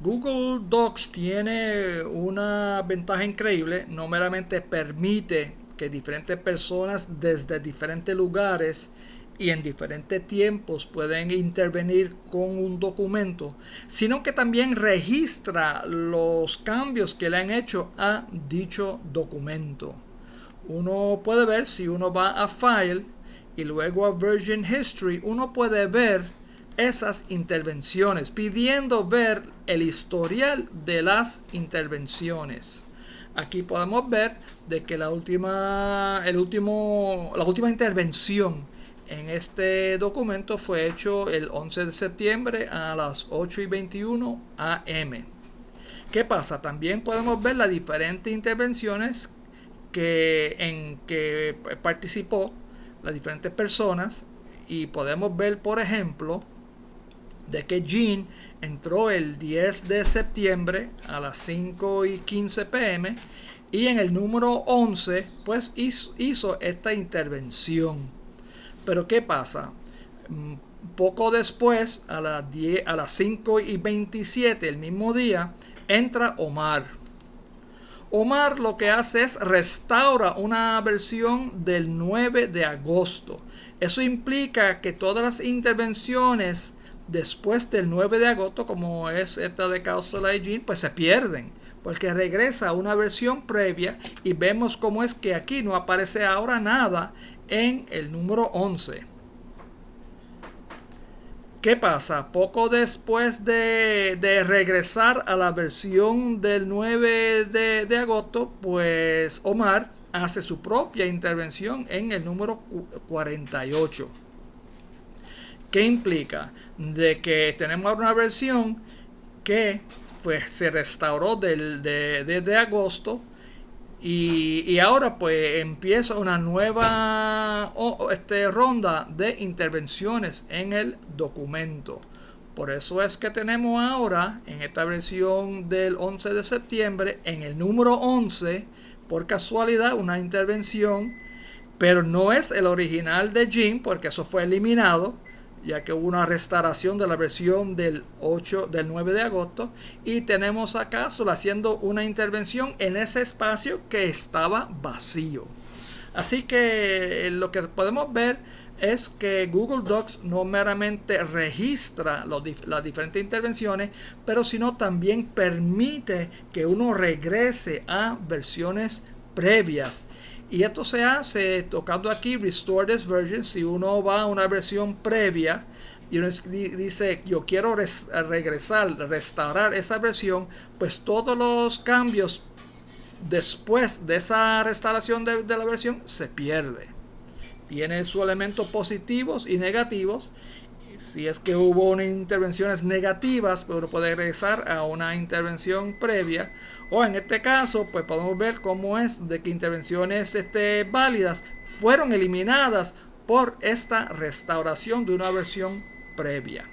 Google Docs tiene una ventaja increíble, no meramente permite que diferentes personas desde diferentes lugares y en diferentes tiempos pueden intervenir con un documento, sino que también registra los cambios que le han hecho a dicho documento. Uno puede ver si uno va a File y luego a Version History, uno puede ver esas intervenciones, pidiendo ver el historial de las intervenciones. Aquí podemos ver de que la última, el último, la última intervención en este documento fue hecho el 11 de septiembre a las 8 y 21 am. ¿Qué pasa? También podemos ver las diferentes intervenciones que, en que participó las diferentes personas y podemos ver, por ejemplo, de que Jean entró el 10 de septiembre a las 5 y 15 pm y en el número 11 pues hizo, hizo esta intervención. Pero ¿qué pasa? Mm, poco después, a las, 10, a las 5 y 27, el mismo día, entra Omar. Omar lo que hace es restaura una versión del 9 de agosto. Eso implica que todas las intervenciones después del 9 de agosto, como es esta de Causal Hygiene, pues se pierden. Porque regresa a una versión previa y vemos cómo es que aquí no aparece ahora nada en el número 11. ¿Qué pasa? Poco después de, regresar a la versión del 9 de, de, agosto, pues Omar hace su propia intervención en el número 48. ¿Qué implica? De que tenemos una versión que pues, se restauró del, de, agosto y, ahora pues empieza una nueva este, ronda de intervenciones en el documento. Por eso es que tenemos ahora en esta versión del 11 de septiembre en el número 11 por casualidad una intervención pero no es el original de Jim porque eso fue eliminado ya que hubo una restauración de la versión del 8 del 9 de agosto y tenemos acá solo haciendo una intervención en ese espacio que estaba vacío. Así que eh, lo que podemos ver es que Google Docs no meramente registra las diferentes intervenciones, pero sino también permite que uno regrese a versiones previas y esto se hace tocando aquí Restore this version. Si uno va a una versión previa y uno dice yo quiero regresar, restaurar esa versión, pues todos los cambios después de esa restauración de, la versión se pierde. Tiene sus elementos positivos y negativos. Si es que hubo intervenciones negativas, pero puede regresar a una intervención previa o en este caso, pues podemos ver cómo es de que intervenciones este, válidas fueron eliminadas por esta restauración de una versión previa.